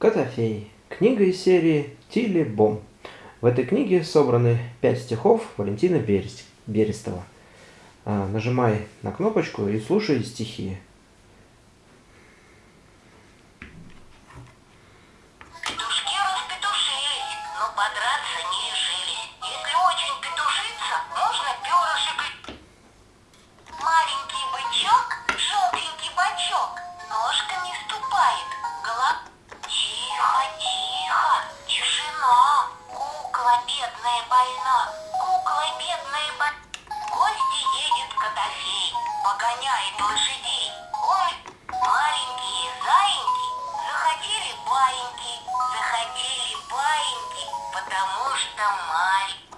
Котофей. Книга из серии Тилли Бом. В этой книге собраны пять стихов Валентина Берестова. А, нажимай на кнопочку и слушай стихи. Маленький бычок, желтенький бачок, ножками ступает, голова... бедная больна, кукла бедная больна. В гости едет Котофей, погоняет лошадей. Ой, маленькие заиньки захотели баиньки, захотели баиньки, потому что маленькие.